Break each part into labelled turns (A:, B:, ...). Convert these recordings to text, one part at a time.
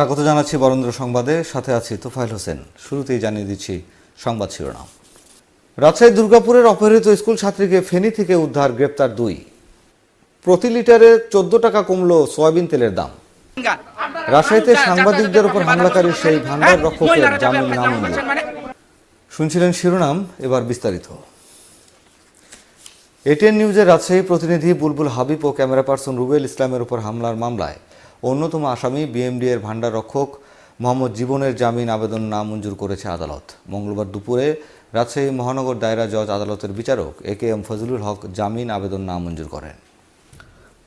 A: স্বাগত জানাচ্ছি বরেন্দ্র সংবাদে। সাথে আছি তোফাইল হোসেন। শুরুতেই জানিয়ে দিচ্ছি সংবাদ শিরোনাম। রাজশাহী দুর্গাপুরের অপহৃত স্কুল ছাত্রীকে ফেনী থেকে উদ্ধার, গ্রেপ্তার দুই। প্রতি লিটারে চোদ্দ টাকা কমল সয়াবিন তেলের দাম। রাজশাহীতে সাংবাদিকদের উপর হামলাকারী সেই ভান্ডার রক্ষকের জামিন নামঞ্জুর শুনছিলেন শিরোনাম, এবার বিস্তারিত। এটিএন নিউজের রাজশাহী প্রতিনিধি বুলবুল হাবিব ও ক্যামেরা পার্সন রুবেল ইসলামের উপর হামলার মামলায় অন্যতম আসামি বিএমডি এর ভান্ডার রক্ষক মোহাম্মদ জীবনের জামিন আবেদন নামঞ্জুর করেছে আদালত। মঙ্গলবার দুপুরে রাজশাহী মহানগর দায়রা জজ আদালতের বিচারক এ কে এম ফজলুল হক জামিন আবেদন নামঞ্জুর করেন।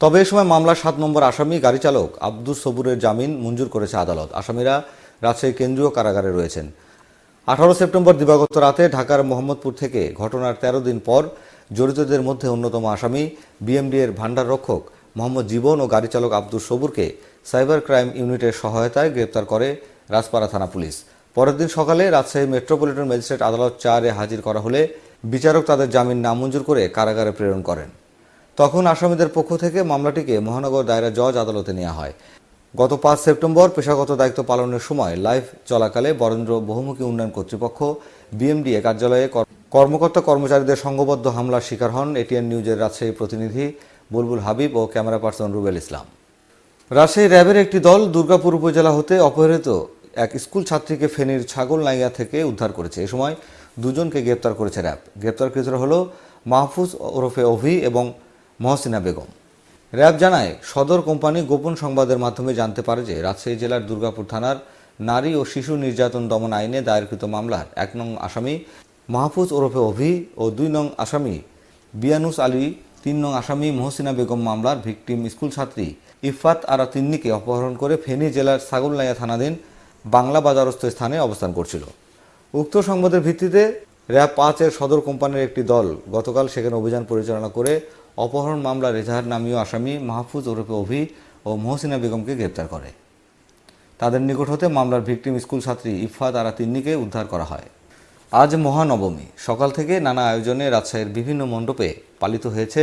A: তবে এ সময় মামলার সাত নম্বর আসামি, গাড়ি চালক আব্দুস সবুরের জামিন মঞ্জুর করেছে আদালত। আসামিরা রাজশাহী কেন্দ্রীয় কারাগারে রয়েছেন। আঠারো সেপ্টেম্বর দিবাগত রাতে ঢাকার মোহাম্মদপুর থেকে ঘটনার ১৩ দিন পর জড়িতদের মধ্যে অন্যতম আসামি বিএমডি এর ভান্ডার রক্ষক মোহাম্মদ জীবন ও গাড়ি চালক আব্দুস সবুরকে সাইবার ক্রাইম ইউনিটের সহায়তায় গ্রেপ্তার করে রাজপাড়া থানা পুলিশ। পরের দিন সকালে রাজশাহী মেট্রোপলিটন ম্যাজিস্ট্রেট আদালত চারে হাজির করা হলে বিচারক তাদের জামিন নামঞ্জুর করে কারাগারে প্রেরণ করেন। তখন আসামিদের পক্ষ থেকে মামলাটিকে মহানগর দায়রা জজ আদালতে নেওয়া হয়। গত পাঁচ সেপ্টেম্বর পেশাগত দায়িত্ব পালনের সময় লাইভ চলাকালে বরেন্দ্র বহুমুখী উন্নয়ন কর্তৃপক্ষ বিএমডিএ কার্যালয়ে কর- কর্মকর্তা কর্মচারীদের সংঘবদ্ধ হামলার শিকার হন এটিএন নিউজের রাজশাহী প্রতিনিধি বুলবুল হাবিব ও ক্যামেরা পার্সন রুবেল ইসলাম। রাজশাহী র্যাবের একটি দল দুর্গাপুর উপজেলা হতে অপহৃত এক স্কুল ছাত্রীকে ফেনীর ছাগলনাইয়া থেকে উদ্ধার করেছে। এ সময় দুজনকে গ্রেপ্তার করেছে র্যাব। গ্রেপ্তারকৃতরা হল মাহফুজ ওরফে অভি এবং মহসিনা বেগম। র্যাব জানায়, সদর কোম্পানি গোপন সংবাদের মাধ্যমে জানতে পারে যে রাজশাহী জেলার দুর্গাপুর থানার নারী ও শিশু নির্যাতন দমন আইনে দায়েরকৃত মামলার এক নং আসামি মাহফুজ ওরফে অভি ও দুই নং আসামি বিয়ানুস আলী তিন নং আসামি মহসিনা বেগম মামলার ভিকটিম স্কুল ছাত্রী ইফাত আরা তিন্নিকে অপহরণ করে ফেনী জেলার ছাগলনাইয়া থানাধীন বাংলা বাজারস্থ স্থানে অবস্থান করছিল। উক্ত সংবাদের ভিত্তিতে র্যাব পাঁচের সদর কোম্পানির একটি দল গতকাল সেখানে অভিযান পরিচালনা করে অপহরণ মামলার এজাহার নামীয় আসামি মাহফুজ ওরফে অভি ও মহসিনা বেগমকে গ্রেপ্তার করে। তাদের নিকট হতে মামলার ভিকটিম স্কুল ছাত্রী ইফাত আরা তিন্নিকে উদ্ধার করা হয়। আজ মহানবমী। সকাল থেকে নানা আয়োজনে রাজশাহীর বিভিন্ন মণ্ডপে পালিত হয়েছে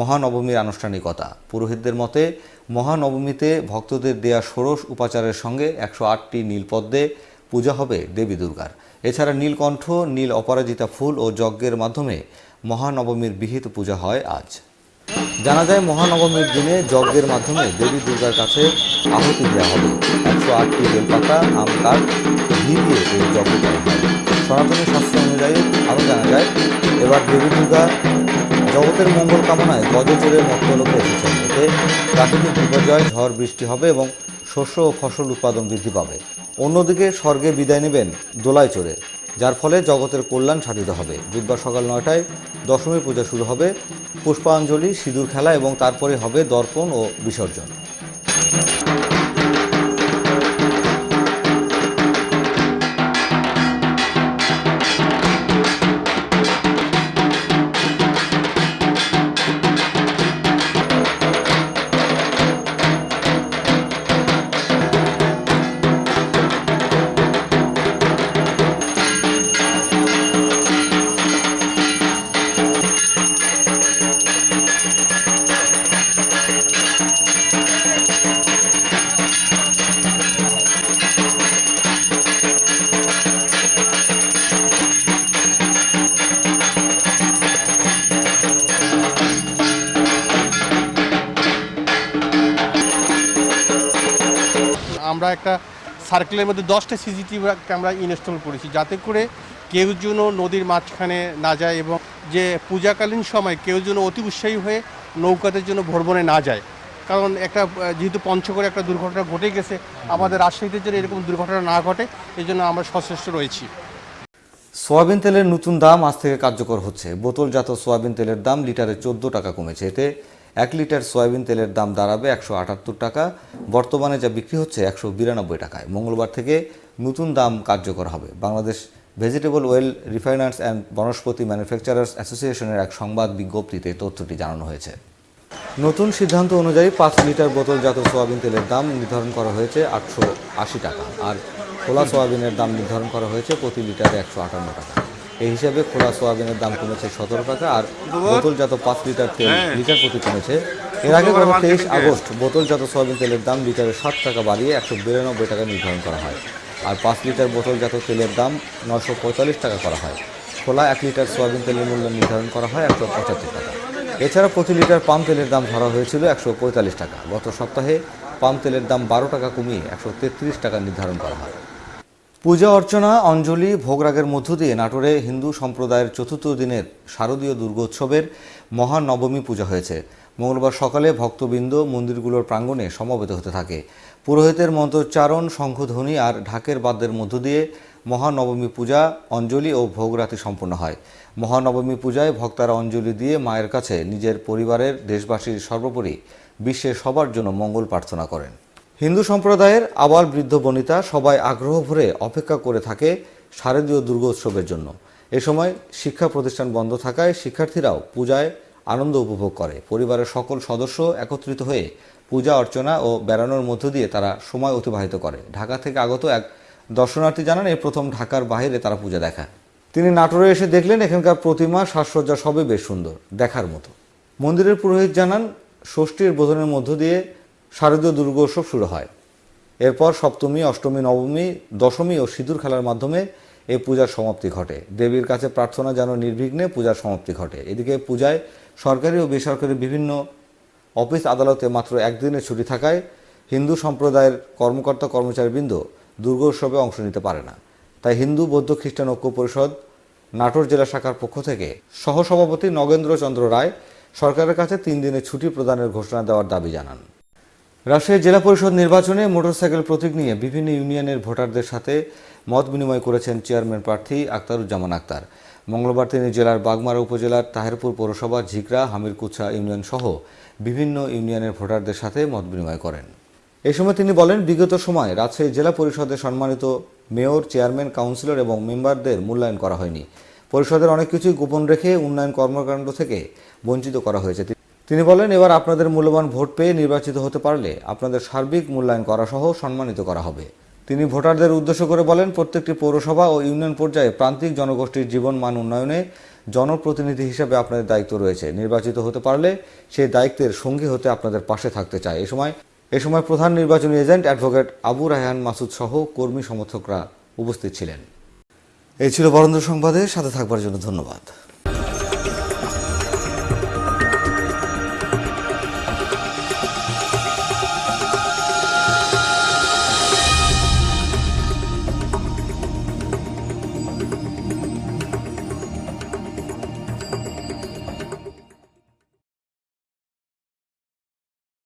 A: মহানবমীর আনুষ্ঠানিকতা। পুরোহিতদের মতে, মহানবমীতে ভক্তদের দেয়া ষোড়শ উপাচারের সঙ্গে একশো আটটি নীলপদ্মে পূজা হবে দেবী দুর্গার। এছাড়া নীলকণ্ঠ, নীল অপরাজিতা ফুল ও যজ্ঞের মাধ্যমে মহানবমীর বিহিত পূজা হয় আজ। জানা যায়, মহানবমীর দিনে যজ্ঞের মাধ্যমে দেবী দুর্গার কাছে আহুতি দেওয়া হবে। একশো আটটি বেলপাতা আম, কাঠ ঘি দিয়ে এই যজ্ঞ করা হয়। সনাতনী শাস্ত্র অনুযায়ী আরও জানা যায়, এবার দেবী দুর্গা জগতের মঙ্গল কামনায় গজচরের মধ্যলোকে এসেছেন। এতে প্রাকৃতিক বিপর্যয়, ঝড় বৃষ্টি হবে এবং শস্য ও ফসল উৎপাদন বৃদ্ধি পাবে। অন্যদিকে স্বর্গে বিদায় নেবেন দোলায় চড়ে, যার ফলে জগতের কল্যাণ সাধিত হবে। বুধবার সকাল নয়টায় দশমী পূজা শুরু হবে পুষ্পাঞ্জলি, সিঁদুর খেলা এবং তারপরে হবে দর্পণ ও বিসর্জন।
B: আমরা একটা সার্কেলের মধ্যে দশটা সিসিটিভি ক্যামেরা ইনস্টল করেছি। যাতে করে কেউ যেন নদীর মাঝখানে না যায় এবং যে পূজাকালীন সময় কেউ যেন অতি উৎসাহী হয়ে নৌকাতে জন্য ভ্রমণে না যায়। কারণ একটা, যেহেতু পঞ্চগড়ে একটা দুর্ঘটনা ঘটে গেছে, আমাদের রাজশাহীতে যেন এরকম দুর্ঘটনা না ঘটে এই জন্য আমরা সচেষ্ট রয়েছি।
A: সোয়াবিন তেলের নতুন দাম আজ থেকে কার্যকর হচ্ছে। বোতলজাত সোয়াবিন তেলের দাম লিটারে চোদ্দ টাকা কমেছে। এতে এক লিটার সয়াবিন তেলের দাম দাঁড়াবে একশো আটাত্তর টাকা। বর্তমানে যা বিক্রি হচ্ছে একশো বিরানব্বই টাকায়। মঙ্গলবার থেকে নতুন দাম কার্যকর হবে। Bangladesh vegetable oil refiners and Vanaspati manufacturers অ্যাসোসিয়েশনের এক সংবাদ বিজ্ঞপ্তিতে তথ্যটি জানানো হয়েছে। নতুন সিদ্ধান্ত অনুযায়ী পাঁচ লিটার বোতলজাত সোয়াবিন তেলের দাম নির্ধারণ করা হয়েছে আটশো আশি টাকা। আর খোলা সোয়াবিনের দাম নির্ধারণ করা হয়েছে প্রতি লিটারে একশো আটান্ন টাকা। এই হিসাবে খোলা সোয়াবিনের দাম কমেছে সতেরো টাকা আর বোতলজাত পাঁচ লিটার তেল লিটার প্রতি কমেছে। এর আগে গত তেইশ আগস্ট বোতলজাত সোয়াবিন তেলের দাম লিটারে ষাট টাকা বাড়িয়ে একশো বিরানব্বই টাকা নির্ধারণ করা হয়। আর পাঁচ লিটার বোতলজাত তেলের দাম নশো পঁয়তাল্লিশ টাকা করা হয়। খোলা এক লিটার সোয়াবিন তেলের মূল্য নির্ধারণ করা হয় একশো পঁচাত্তর টাকা। এছাড়া প্রতি লিটার পাম তেলের দাম ধরা হয়েছিল একশো পঁয়তাল্লিশ টাকা। গত সপ্তাহে পাম তেলের দাম বারো টাকা কমিয়ে একশো তেত্রিশ টাকা নির্ধারণ করা হয়। পূজা অর্চনা, অঞ্জলি ভোগরাগের মধ্য দিয়ে নাটোরে হিন্দু সম্প্রদায়ের চতুর্থ দিনের শারদীয় দুর্গোৎসবের মহানবমী পূজা হয়েছে। মঙ্গলবার সকালে ভক্তবৃন্দ মন্দিরগুলোর প্রাঙ্গণে সমবেত হতে থাকে। পুরোহিতের মন্ত্রোচ্চারণ, শঙ্খধ্বনি আর ঢাকের বাদ্যের মধ্য দিয়ে মহানবমী পূজা, অঞ্জলি ও ভোগরাতি সম্পন্ন হয়। মহানবমী পূজায় ভক্তারা অঞ্জলি দিয়ে মায়ের কাছে নিজের পরিবারের দেশবাসীর সর্বোপরি বিশ্বের সবার জন্য মঙ্গল প্রার্থনা করেন। হিন্দু সম্প্রদায়ের আবাল বৃদ্ধ বনিতা সবাই আগ্রহ ভরে অপেক্ষা করে থাকে শারদীয় দুর্গোৎসবের জন্য। এ সময় শিক্ষা প্রতিষ্ঠান বন্ধ থাকায় শিক্ষার্থীরাও পূজায় আনন্দ উপভোগ করে। পরিবারের সকল সদস্য একত্রিত হয়ে পূজা অর্চনা ও বেড়ানোর মধ্য দিয়ে তারা সময় অতিবাহিত করে। ঢাকা থেকে আগত এক দর্শনার্থী জানান এই প্রথম ঢাকার বাইরে তারা পূজা দেখা তিনি নাটোরে এসে দেখলেন, এখানকার প্রতিমা, সাজসজ্জা সবই বেশ সুন্দর, দেখার মতো। মন্দিরের পুরোহিত জানান, ষষ্ঠীর বোধনের মধ্য দিয়ে শারদীয় দুর্গোৎসব শুরু হয়। এরপর সপ্তমী, অষ্টমী, নবমী, দশমী ও সিঁদুর খেলার মাধ্যমে এই পূজার সমাপ্তি ঘটে। দেবীর কাছে প্রার্থনা যেন নির্বিঘ্নে পূজার সমাপ্তি ঘটে। এদিকে পূজায় সরকারি ও বেসরকারি বিভিন্ন অফিস আদালতে মাত্র একদিনের ছুটি থাকায় হিন্দু সম্প্রদায়ের কর্মকর্তা কর্মচারীবৃন্দ দুর্গোৎসবে অংশ নিতে পারে না। তাই হিন্দু, বৌদ্ধ, খ্রিস্টান ঐক্য পরিষদ, নাটোর জেলা শাখার পক্ষ থেকে সহসভাপতি নগেন্দ্র চন্দ্র রায় সরকারের কাছে তিন দিনের ছুটি প্রদানের ঘোষণা দেওয়ার দাবি জানান। রাজশাহী জেলা পরিষদ নির্বাচনে মোটরসাইকেল প্রতীক নিয়ে বিভিন্ন ইউনিয়নের ভোটারদের সাথে মত বিনিময় করেছেন চেয়ারম্যান প্রার্থী আক্তারুজ্জামান আক্তার। মঙ্গলবার তিনি জেলার বাগমারা উপজেলার তাহেরপুর পৌরসভা, ঝিকরা, হামিরকুছা ইউনিয়ন সহ বিভিন্ন ইউনিয়নের ভোটারদের সাথে মত বিনিময় করেন। এ সময় তিনি বলেন, বিগত সময় রাজশাহী জেলা পরিষদের সম্মানিত মেয়র, চেয়ারম্যান, কাউন্সিলর এবং মেম্বারদের মূল্যায়ন করা হয়নি। পরিষদের অনেক কিছুই গোপন রেখে উন্নয়ন কর্মকাণ্ড থেকে বঞ্চিত করা হয়েছে। তিনি বলেন, এবার আপনাদের মূল্যবান ভোট পেয়ে নির্বাচিত হতে পারলে আপনাদের সার্বিক মূল্যায়ন করা সহ সম্মানিত করা হবে। তিনি ভোটারদের উদ্দেশ্য করে বলেন, প্রত্যেকটি পৌরসভা ও ইউনিয়ন পর্যায়ে প্রান্তিক জনগোষ্ঠীর জীবন মান উন্নয়নে জনপ্রতিনিধি হিসেবে আপনাদের দায়িত্ব রয়েছে। নির্বাচিত হতে পারলে সেই দায়িত্বের সঙ্গী হতে আপনাদের পাশে থাকতে চায়। এ সময় এ সময় প্রধান নির্বাচনী এজেন্ট অ্যাডভোকেট আবু রায়হান মাসুদ সহ কর্মী সমর্থকরা উপস্থিত ছিলেন। এই ছিল বরেন্দ্র সংবাদে, সাথে থাকবার জন্য ধন্যবাদ।